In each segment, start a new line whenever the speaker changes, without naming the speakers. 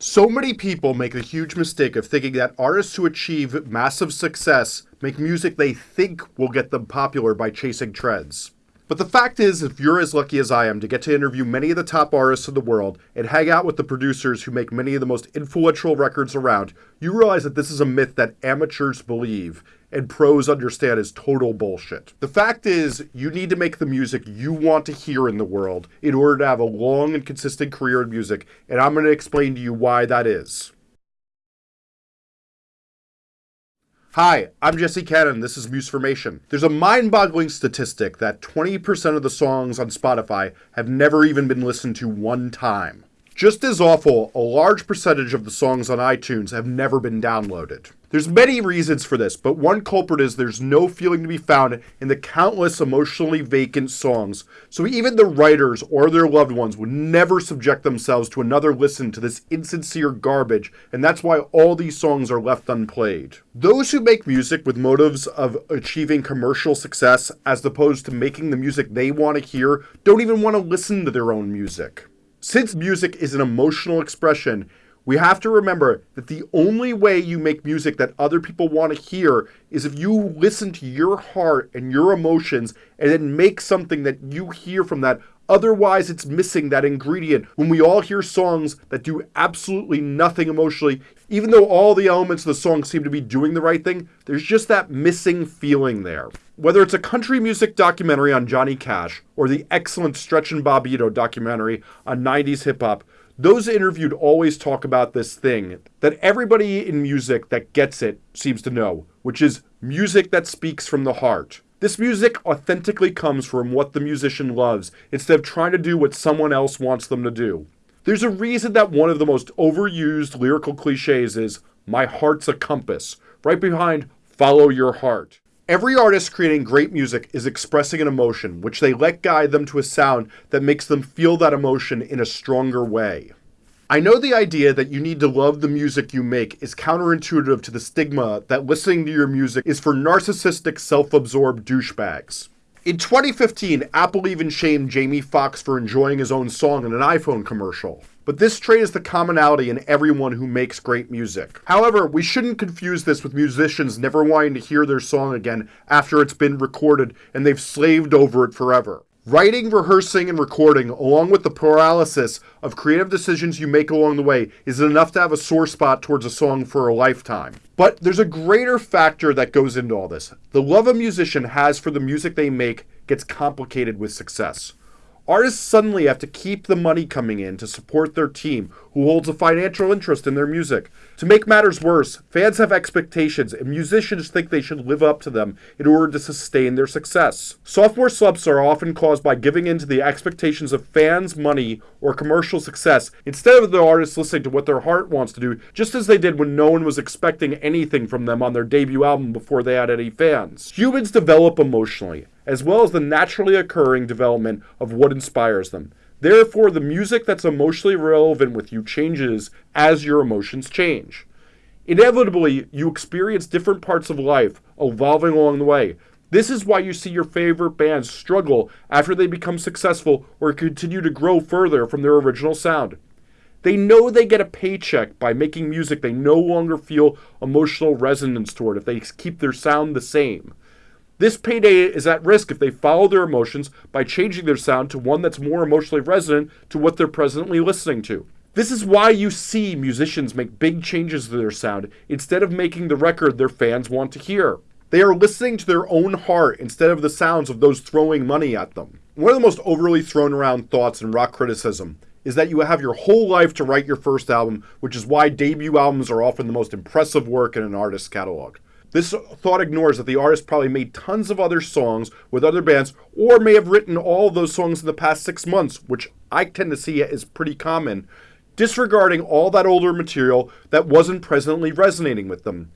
So many people make the huge mistake of thinking that artists who achieve massive success make music they think will get them popular by chasing trends. But the fact is, if you're as lucky as I am to get to interview many of the top artists in the world and hang out with the producers who make many of the most influential records around, you realize that this is a myth that amateurs believe and pros understand is total bullshit. The fact is, you need to make the music you want to hear in the world in order to have a long and consistent career in music, and I'm going to explain to you why that is. Hi, I'm Jesse Cannon. This is Musformation. There's a mind boggling statistic that 20% of the songs on Spotify have never even been listened to one time. Just as awful, a large percentage of the songs on iTunes have never been downloaded. There's many reasons for this, but one culprit is there's no feeling to be found in the countless emotionally vacant songs, so even the writers or their loved ones would never subject themselves to another listen to this insincere garbage, and that's why all these songs are left unplayed. Those who make music with motives of achieving commercial success as opposed to making the music they want to hear don't even want to listen to their own music. Since music is an emotional expression, we have to remember that the only way you make music that other people want to hear is if you listen to your heart and your emotions and then make something that you hear from that. Otherwise, it's missing that ingredient. When we all hear songs that do absolutely nothing emotionally, even though all the elements of the song seem to be doing the right thing, there's just that missing feeling there. Whether it's a country music documentary on Johnny Cash or the excellent Stretch and Bobbito documentary on 90s hip hop, those interviewed always talk about this thing that everybody in music that gets it seems to know, which is music that speaks from the heart. This music authentically comes from what the musician loves instead of trying to do what someone else wants them to do. There's a reason that one of the most overused lyrical cliches is, My heart's a compass, right behind Follow your heart. Every artist creating great music is expressing an emotion, which they let guide them to a sound that makes them feel that emotion in a stronger way. I know the idea that you need to love the music you make is counterintuitive to the stigma that listening to your music is for narcissistic, self absorbed douchebags. In 2015, Apple even shamed Jamie Foxx for enjoying his own song in an iPhone commercial. But this trait is the commonality in everyone who makes great music. However, we shouldn't confuse this with musicians never wanting to hear their song again after it's been recorded and they've slaved over it forever. Writing, rehearsing, and recording, along with the paralysis of creative decisions you make along the way, is enough to have a sore spot towards a song for a lifetime. But there's a greater factor that goes into all this. The love a musician has for the music they make gets complicated with success. Artists suddenly have to keep the money coming in to support their team, who holds a financial interest in their music. To make matters worse, fans have expectations, and musicians think they should live up to them in order to sustain their success. Sophomore slumps are often caused by giving in to the expectations of fans, money, or commercial success instead of the artists listening to what their heart wants to do, just as they did when no one was expecting anything from them on their debut album before they had any fans. Humans develop emotionally as well as the naturally occurring development of what inspires them. Therefore, the music that's emotionally relevant with you changes as your emotions change. Inevitably, you experience different parts of life evolving along the way. This is why you see your favorite bands struggle after they become successful or continue to grow further from their original sound. They know they get a paycheck by making music they no longer feel emotional resonance toward if they keep their sound the same. This payday is at risk if they follow their emotions by changing their sound to one that's more emotionally resonant to what they're presently listening to. This is why you see musicians make big changes to their sound instead of making the record their fans want to hear. They are listening to their own heart instead of the sounds of those throwing money at them. One of the most overly thrown around thoughts in rock criticism is that you have your whole life to write your first album, which is why debut albums are often the most impressive work in an artist's catalog. This thought ignores that the artist probably made tons of other songs with other bands, or may have written all those songs in the past six months, which I tend to see is pretty common, disregarding all that older material that wasn't presently resonating with them.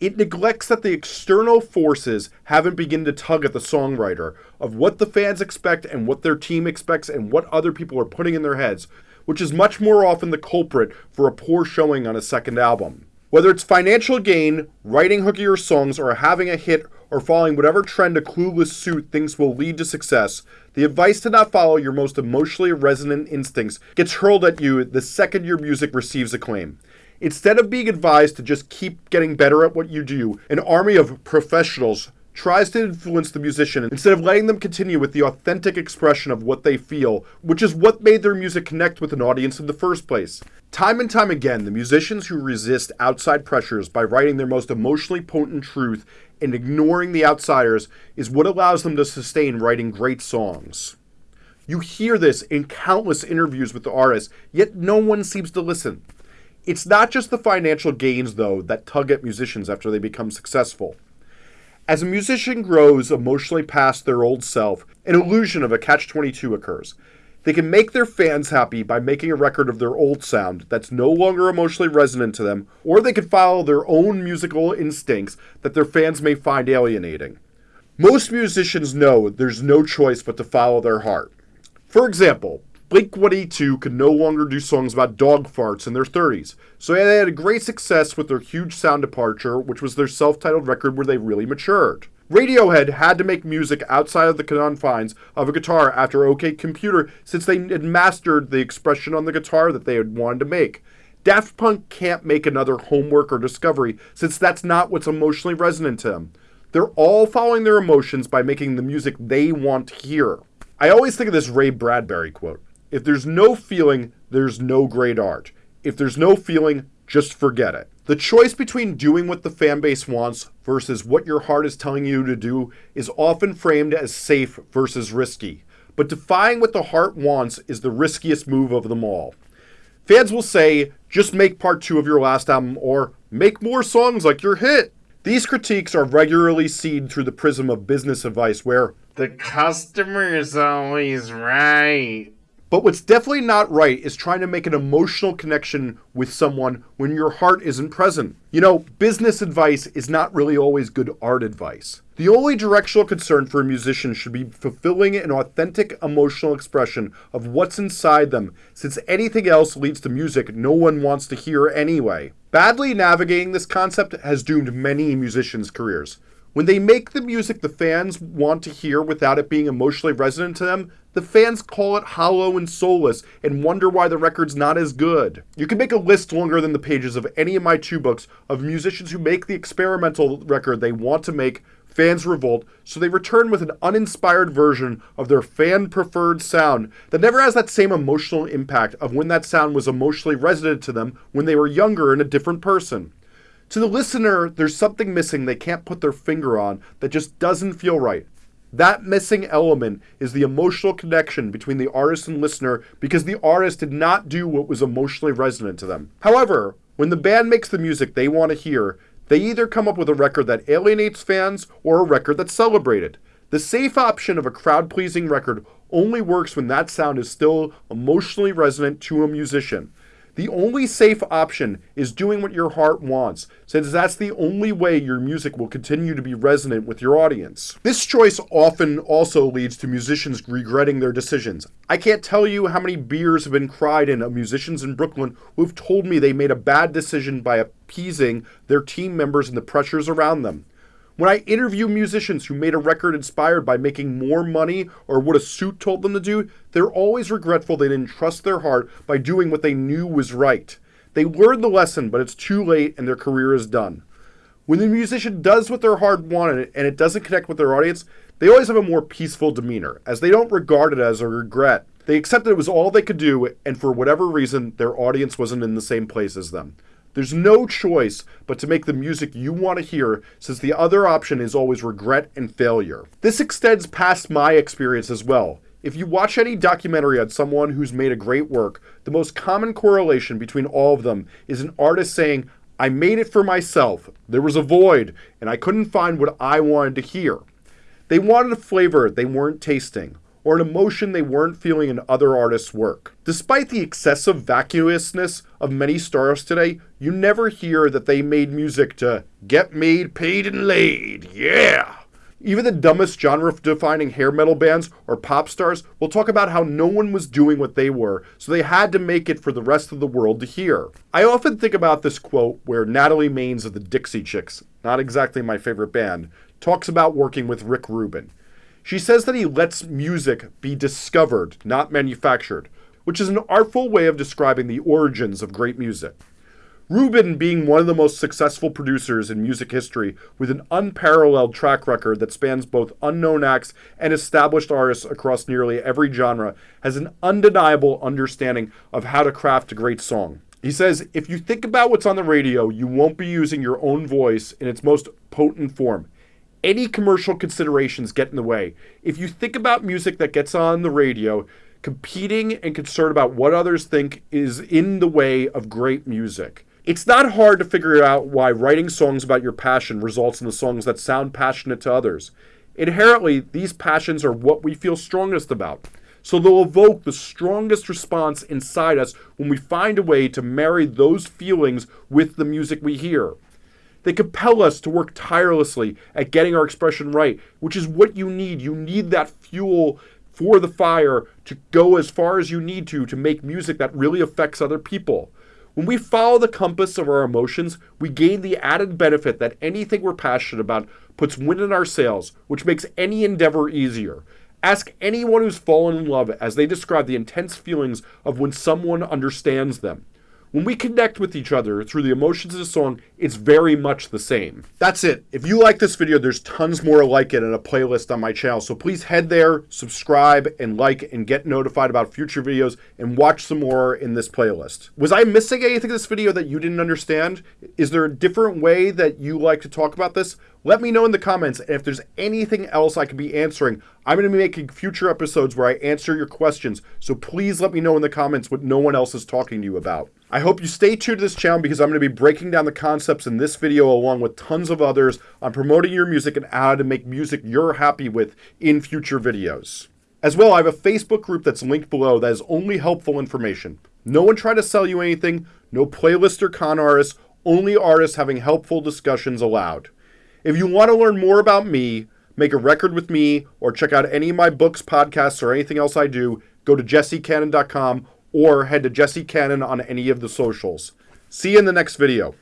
It neglects that the external forces haven't begun to tug at the songwriter of what the fans expect and what their team expects and what other people are putting in their heads, which is much more often the culprit for a poor showing on a second album. Whether it's financial gain, writing hookier songs, or having a hit, or following whatever trend a clueless suit thinks will lead to success, The advice to not follow your most emotionally resonant instincts gets hurled at you the second your music receives acclaim. Instead of being advised to just keep getting better at what you do, an army of professionals tries to influence the musician instead of letting them continue with the authentic expression of what they feel, which is what made their music connect with an audience in the first place. Time and time again, the musicians who resist outside pressures by writing their most emotionally potent truth and ignoring the outsiders is what allows them to sustain writing great songs. You hear this in countless interviews with the artists, yet no one seems to listen. It's not just the financial gains, though, that tug at musicians after they become successful. As a musician grows emotionally past their old self, an illusion of a catch 22 occurs. They can make their fans happy by making a record of their old sound that's no longer emotionally resonant to them, or they can follow their own musical instincts that their fans may find alienating. Most musicians know there's no choice but to follow their heart. For example, Blink 182 could no longer do songs about dog farts in their 30s, so they had a great success with their huge sound departure, which was their self titled record where they really matured. Radiohead had to make music outside of the confines of a guitar after OK Computer since they had mastered the expression on the guitar that they had wanted to make. Daft Punk can't make another homework or discovery since that's not what's emotionally resonant to them. They're all following their emotions by making the music they want to hear. I always think of this Ray Bradbury quote if there's no feeling, there's no great art. If there's no feeling, just forget it. The choice between doing what the fan base wants versus what your heart is telling you to do is often framed as safe versus risky. But defying what the heart wants is the riskiest move of them all. Fans will say, just make part two of your last album or make more songs like your hit. These critiques are regularly seen through the prism of business advice where
the customer is always right.
But what's definitely not right is trying to make an emotional connection with someone when your heart isn't present. You know, business advice is not really always good art advice. The only directional concern for a musician should be fulfilling an authentic emotional expression of what's inside them, since anything else leads to music no one wants to hear anyway. Badly navigating this concept has doomed many musicians' careers. When they make the music the fans want to hear without it being emotionally resonant to them, the fans call it hollow and soulless and wonder why the record's not as good. You can make a list longer than the pages of any of my two books of musicians who make the experimental record they want to make, fans revolt, so they return with an uninspired version of their fan preferred sound that never has that same emotional impact of when that sound was emotionally resonant to them when they were younger and a different person. To the listener, there's something missing they can't put their finger on that just doesn't feel right. That missing element is the emotional connection between the artist and listener because the artist did not do what was emotionally resonant to them. However, when the band makes the music they want to hear, they either come up with a record that alienates fans or a record that's celebrated. The safe option of a crowd pleasing record only works when that sound is still emotionally resonant to a musician. The only safe option is doing what your heart wants, since that's the only way your music will continue to be resonant with your audience. This choice often also leads to musicians regretting their decisions. I can't tell you how many beers have been cried in of musicians in Brooklyn who've told me they made a bad decision by appeasing their team members and the pressures around them. When I interview musicians who made a record inspired by making more money or what a suit told them to do, they're always regretful they didn't trust their heart by doing what they knew was right. They learned the lesson, but it's too late and their career is done. When the musician does what their heart wanted and it doesn't connect with their audience, they always have a more peaceful demeanor, as they don't regard it as a regret. They accept that it was all they could do, and for whatever reason, their audience wasn't in the same place as them. There's no choice but to make the music you want to hear, since the other option is always regret and failure. This extends past my experience as well. If you watch any documentary on someone who's made a great work, the most common correlation between all of them is an artist saying, I made it for myself. There was a void, and I couldn't find what I wanted to hear. They wanted a flavor they weren't tasting, or an emotion they weren't feeling in other artists' work. Despite the excessive vacuousness of many stars today, you never hear that they made music to get made, paid, and laid. Yeah! Even the dumbest genre defining hair metal bands or pop stars will talk about how no one was doing what they were, so they had to make it for the rest of the world to hear. I often think about this quote where Natalie Maines of the Dixie Chicks, not exactly my favorite band, talks about working with Rick Rubin. She says that he lets music be discovered, not manufactured, which is an artful way of describing the origins of great music. Rubin being one of the most successful producers in music history with an unparalleled track record that spans both unknown acts and established artists across nearly every genre, has an undeniable understanding of how to craft a great song. He says, if you think about what's on the radio, you won't be using your own voice in its most potent form. Any commercial considerations get in the way. If you think about music that gets on the radio, competing and concerned about what others think is in the way of great music. It's not hard to figure out why writing songs about your passion results in the songs that sound passionate to others. Inherently, these passions are what we feel strongest about. So they'll evoke the strongest response inside us when we find a way to marry those feelings with the music we hear. They compel us to work tirelessly at getting our expression right, which is what you need. You need that fuel for the fire to go as far as you need to to make music that really affects other people. When we follow the compass of our emotions, we gain the added benefit that anything we're passionate about puts wind in our sails, which makes any endeavor easier. Ask anyone who's fallen in love as they describe the intense feelings of when someone understands them. When we connect with each other through the emotions of the song, it's very much the same. That's it. If you like this video, there's tons more like it in a playlist on my channel. So please head there, subscribe, and like, and get notified about future videos, and watch some more in this playlist. Was I missing anything in this video that you didn't understand? Is there a different way that you like to talk about this? Let me know in the comments, if there's anything else I could be answering, I'm going to be making future episodes where I answer your questions, so please let me know in the comments what no one else is talking to you about. I hope you stay tuned to this channel because I'm going to be breaking down the concepts in this video along with tons of others on promoting your music and how to make music you're happy with in future videos. As well, I have a Facebook group that's linked below that is only helpful information. No one trying to sell you anything, no playlist or con artists, only artists having helpful discussions allowed. If you want to learn more about me, make a record with me, or check out any of my books, podcasts, or anything else I do, go to jessecannon.com or head to Jesse Cannon on any of the socials. See you in the next video.